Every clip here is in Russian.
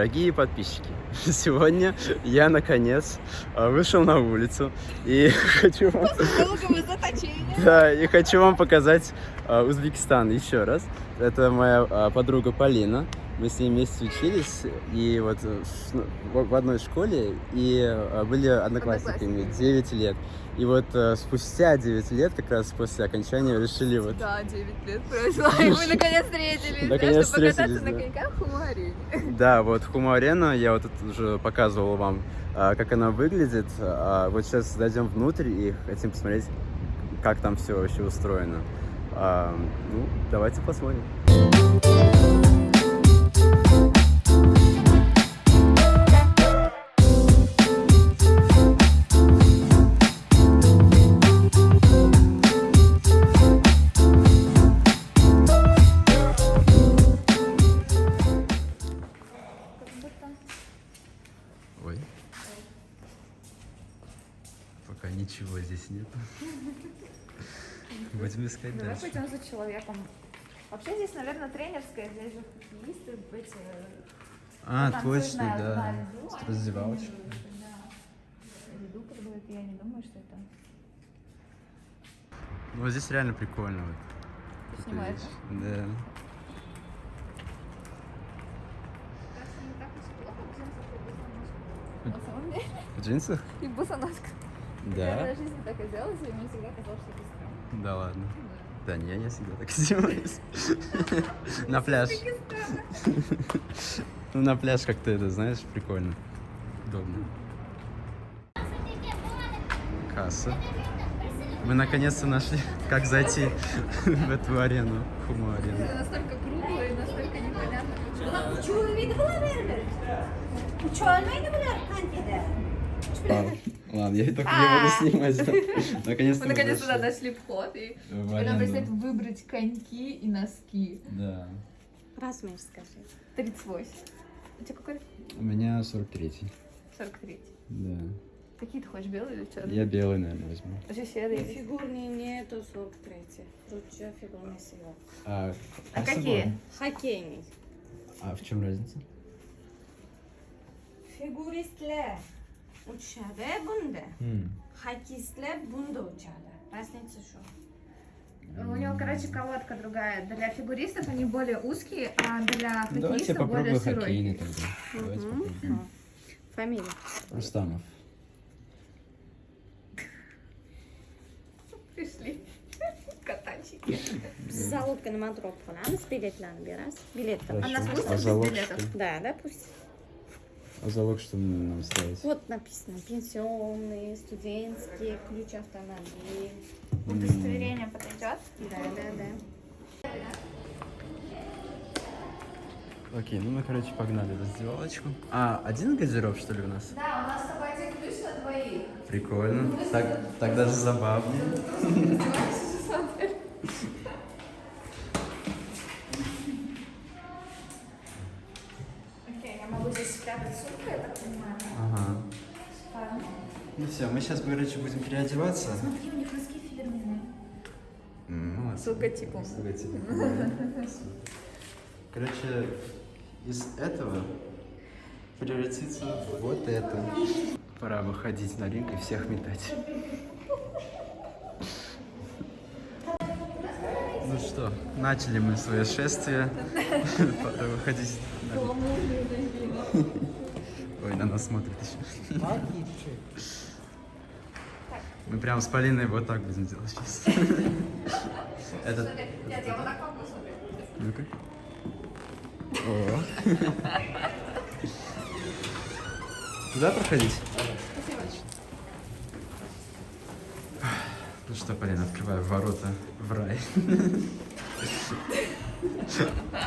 Дорогие подписчики, сегодня я наконец а, вышел на улицу и хочу вам, да, и хочу вам показать а, Узбекистан еще раз. Это моя а, подруга Полина. Мы с ней вместе учились и вот э, ну, в одной школе и а, были одноклассниками 9 лет. И вот э, спустя 9 лет, как раз после окончания, решили вот Да, 9 лет прошло, и мы наконец встретились. да, Наконец чтобы покататься на коньках в Хумаре. Да, вот Хума-арена, я вот тут уже показывал вам, а, как она выглядит. А, Вот сейчас зайдем внутрь и хотим посмотреть, как там все вообще устроено. А, Ну, давайте посмотрим. Искать Давай дальше. пойдем за человеком. Вообще здесь, наверное, тренерская, здесь же хоккеисты, эти... А, танцуют точно, на- да. на льду, тренируются, да. Льду продают, я не думаю, что это... Ну, вот здесь реально прикольно. Вот. Ты снимаешь. Да. Деле. В джинсах? И. Я Да. в жизни так одевалась, и мне всегда казалось, что это странно. Да ладно. Да не, я всегда так одеваюсь. На пляж. Ну, на пляж как-то это, знаешь, прикольно. Удобно. Касса. Мы наконец-то нашли, как зайти в эту арену, Хуму-арену. Это настолько кругло и настолько непонятно. Uçurmaydı bular vermir. Uçurmaydı bular kantide. Ладно, ладно, я только не буду снимать. Наконец-то Мы мы наконец туда дошли. дошли вход, и В теперь нам арену. предстоит выбрать коньки и носки. Да. Размер скажи. 38. У тебя какой? У меня 43-й. 43. Да. Какие ты хочешь, белые или черные? Я белый, наверное, возьму. Вообще серые. Фигурный нету 43. Лучше фигурный сила. А, А с какие? Хоккейный. А в чем разница? Figuristler uçadi bunda. М. Hokeystlar bunda uçadi. Разница что? У него, короче, колодка другая. Для фигуристов они более узкие, а для Давайте хоккеистов более широкие. тогда. Давайте попробуем. Фамилия. Рустамов. Пришли. Катанчики. Залогка nima drop qilamiz? Biletlarni berasiz. Biletlar. А нас Хорошо. пустят А без залог билетов? Да, да, пусть. А залог что нам ставить? Вот написано. Пенсионные, студенческие, ключ автомобиль. Удостоверение подойдет? Да, да, да. Окей, ну мы, короче, погнали в раздевалочку. А, один газиров, что ли, у нас? Да, у нас с тобой один ключ на двоих. Прикольно. Так, так даже забавнее. Все, мы сейчас, короче, будем переодеваться. Смотри, у них носки фирменные. Молодцы. С логотипом. С логотипом. Короче, из этого превратится в вот это. Пора выходить на ринг и всех метать. Ну что, начали мы свое шествие. Пора выходить на ринг. Ой, на нас смотрит еще. Мы прям с Полиной вот так будем делать сейчас. Этот... Нет, я вот так могу смотреть. Ну-ка. Туда проходить? Ну что, Полина, открываю ворота в рай.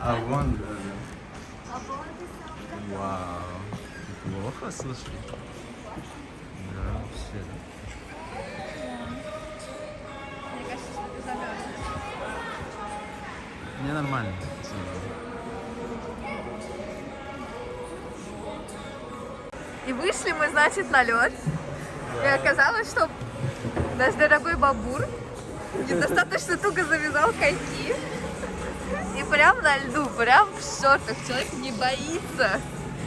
А вон... да. Вау. Плохо, слушай. Да, вообще. Мне нормально. И вышли мы, значит, на лед. И оказалось, что наш дорогой бабур недостаточно туго завязал коньки. И прям на льду, прям в шортах. Человек не боится.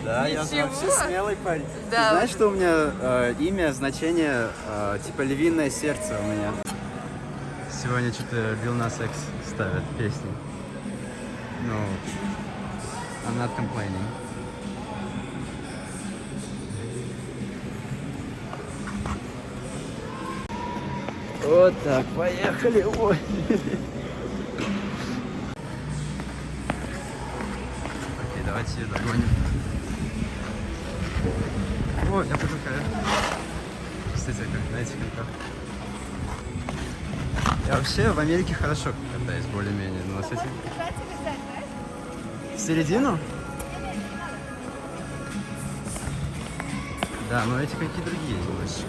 Да, я Ничего. вообще смелый парень. Да. Ты знаешь, что у меня э, имя, значение, э, типа львиное сердце у меня? Сегодня что-то Bill Nas X ставят песни. Ну, I'm not complaining. Вот так, поехали. Ой. Окей, давайте ее догоним. О, я потолкаю. Кстати, как, знаете, как Я вообще в Америке хорошо катаюсь, более-менее, но с этим... В середину? Да, но эти какие другие немножечко.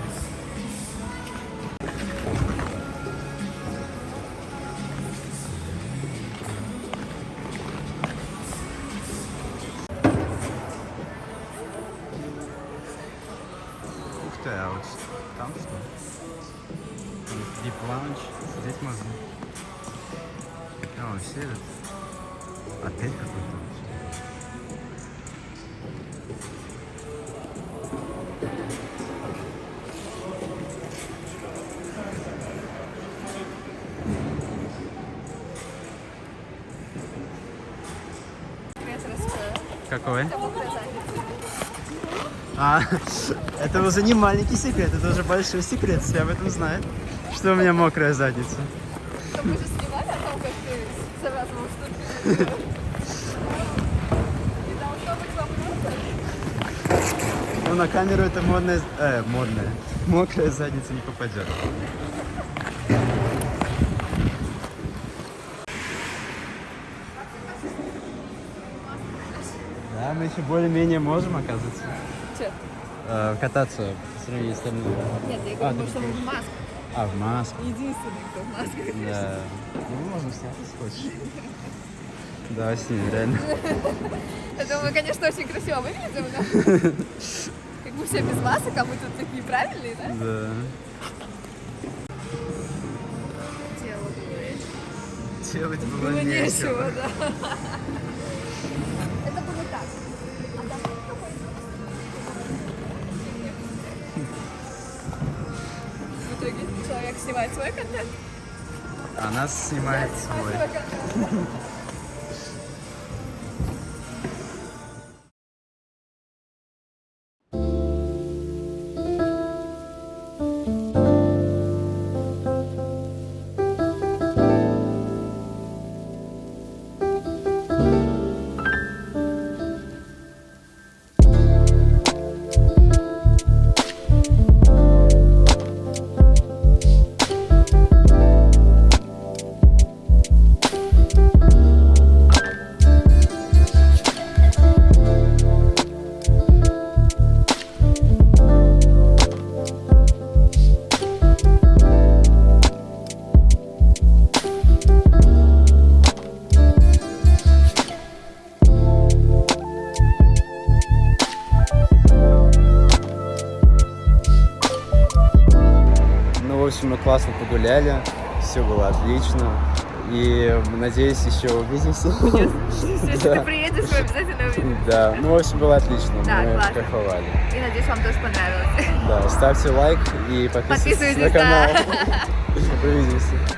Какой? А, это уже не маленький секрет, это уже большой секрет, все об этом знают, что у меня мокрая задница. Ну, на камеру это модная, э, модная, мокрая задница не попадет. Да, мы еще более-менее можем, оказывается, Че? э, кататься по сравнению с остальными. Нет, я А, ты что мы в масках. А, в маске. Единственный, кто в масках. Да. Ну, можно снять, если хочешь. Да, снимем, реально. Я думаю, конечно, очень красиво выглядим, да? Как бы все без масок, а мы тут такие правильные, да? Да. Делать было, было нечего. нечего, да. Снимает свой контент, А нас снимает свой. Общем, мы классно погуляли, все было отлично. И надеюсь, еще увидимся. Если Да. ты приедешь, мы обязательно увидим. Да, ну, в общем, было отлично. Да, Мы классно. кайфовали. И надеюсь, вам тоже понравилось. Да, ставьте лайк и подписывайтесь на Подписывайтесь, канал. да. Увидимся.